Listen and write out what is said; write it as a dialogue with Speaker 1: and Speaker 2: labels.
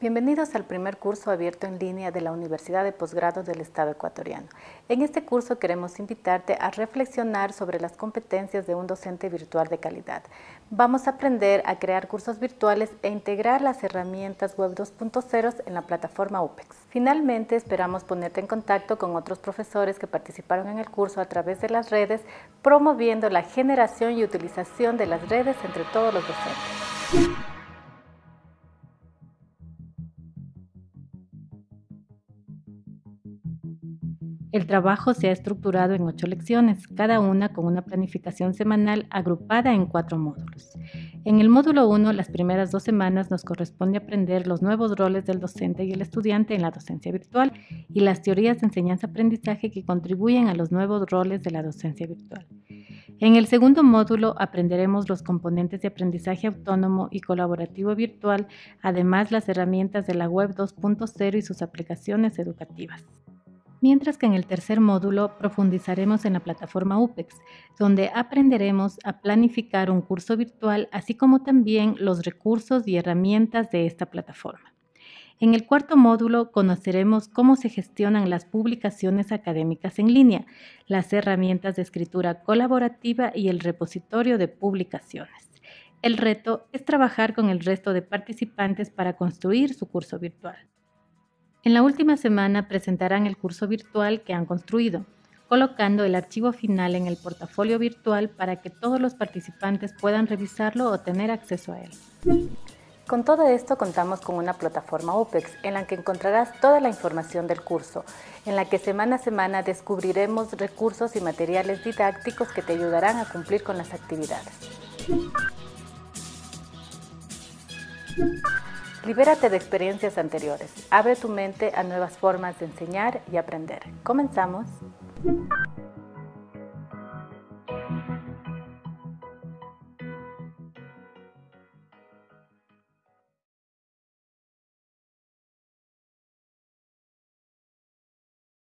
Speaker 1: Bienvenidos al primer curso abierto en línea de la Universidad de Posgrado del Estado Ecuatoriano. En este curso queremos invitarte a reflexionar sobre las competencias de un docente virtual de calidad. Vamos a aprender a crear cursos virtuales e integrar las herramientas Web 2.0 en la plataforma UPEX. Finalmente, esperamos ponerte en contacto con otros profesores que participaron en el curso a través de las redes, promoviendo la generación y utilización de las redes entre todos los docentes. El trabajo se ha estructurado en ocho lecciones, cada una con una planificación semanal agrupada en cuatro módulos. En el módulo 1, las primeras dos semanas nos corresponde aprender los nuevos roles del docente y el estudiante en la docencia virtual y las teorías de enseñanza-aprendizaje que contribuyen a los nuevos roles de la docencia virtual. En el segundo módulo aprenderemos los componentes de aprendizaje autónomo y colaborativo virtual, además las herramientas de la Web 2.0 y sus aplicaciones educativas mientras que en el tercer módulo profundizaremos en la plataforma UPEX, donde aprenderemos a planificar un curso virtual, así como también los recursos y herramientas de esta plataforma. En el cuarto módulo conoceremos cómo se gestionan las publicaciones académicas en línea, las herramientas de escritura colaborativa y el repositorio de publicaciones. El reto es trabajar con el resto de participantes para construir su curso virtual. En la última semana presentarán el curso virtual que han construido, colocando el archivo final en el portafolio virtual para que todos los participantes puedan revisarlo o tener acceso a él. Con todo esto contamos con una plataforma OPEX en la que encontrarás toda la información del curso, en la que semana a semana descubriremos recursos y materiales didácticos que te ayudarán a cumplir con las actividades. Libérate de experiencias anteriores. Abre tu mente a nuevas formas de enseñar y aprender. Comenzamos.